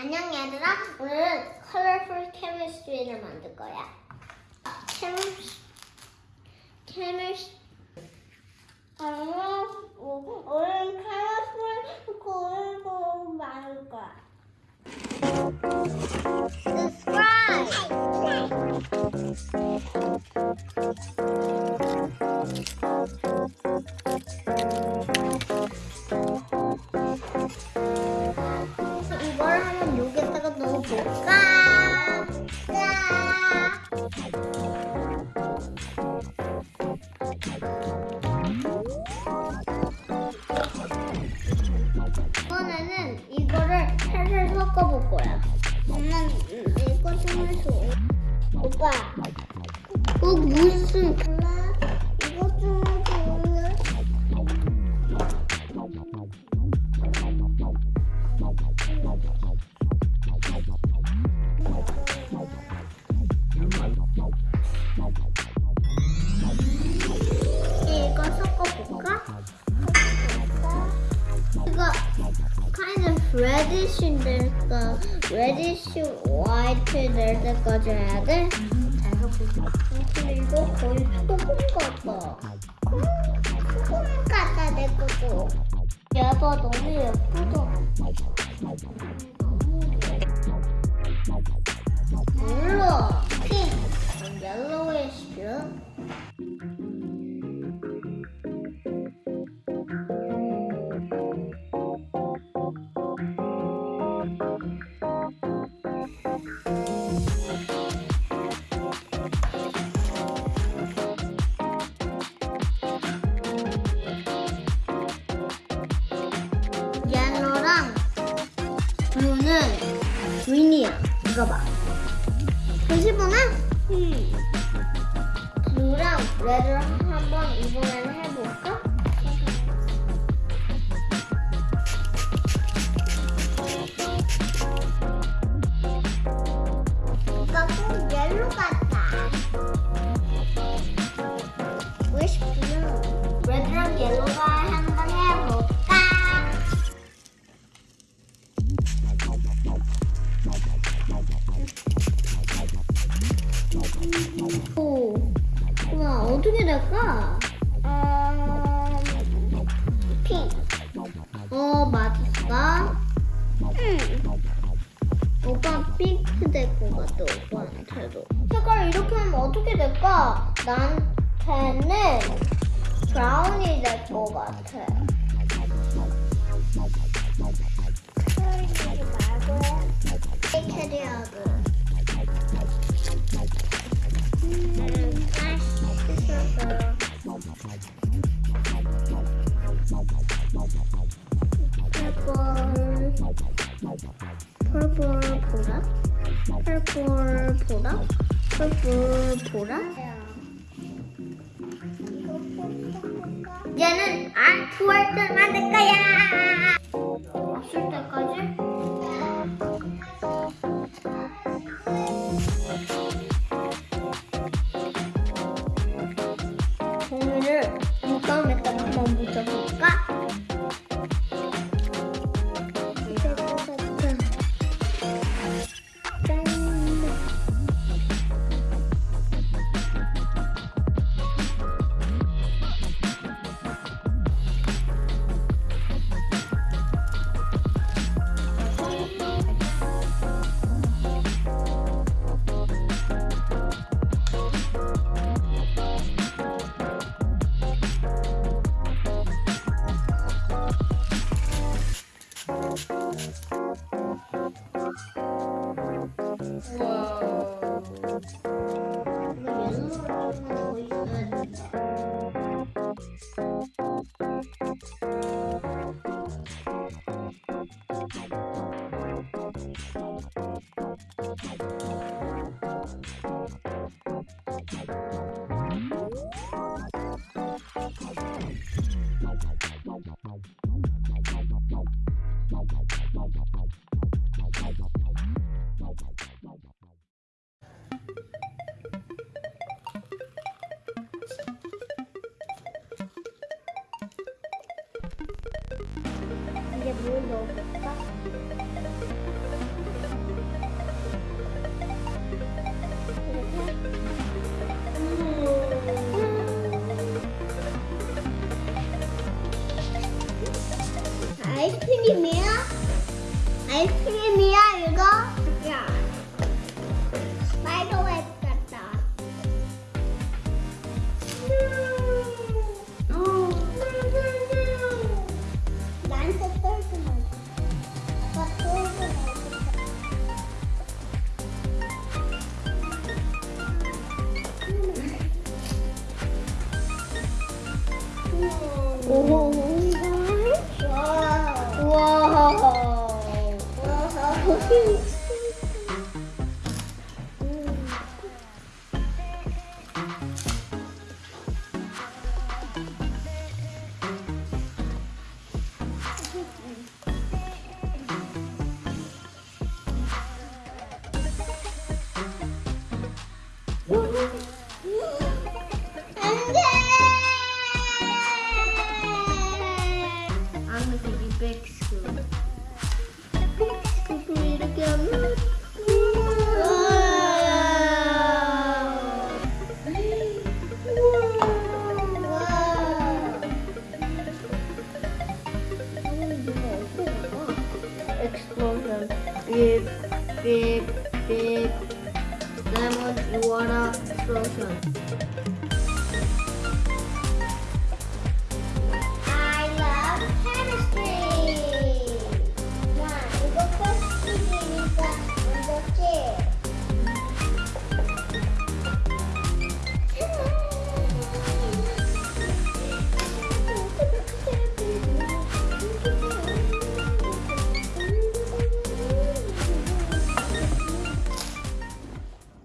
안녕 얘들아. 오늘은 컬러풀 케미스트리를 만들 거야. 케미스 케미스 오늘 컬러풀 그리고 만들 거야 섞어볼 거야. 엄마 이거 좀 해줘. 오빠. 어 무슨? Kind of reddish인데니까 reddish white 될 때까지 해야 돼? 잘? 근데 이거 거의 소금 같다. 소금 같다 내 것도. 얘봐 너무 예쁘다. 몰라. 핑. yellowish. 옐로랑 그린이야. 이거 봐. 보시보나? 음. 블루랑 레드랑 한번 이번에는 될까? 나한테는 브라운이 될 것 같아. 캐리하고. 음. 펄펄 펄펄 보라 펄펄 보라 펄펄 보라? 얘는 아트월드 만들 거야 아이스크림이야? 아이스크림이야 이거? 야. 말도 오. 와. 안돼. big scoop. Big scoop, we need to go. Explosion. Big, big, big lemon water explosion.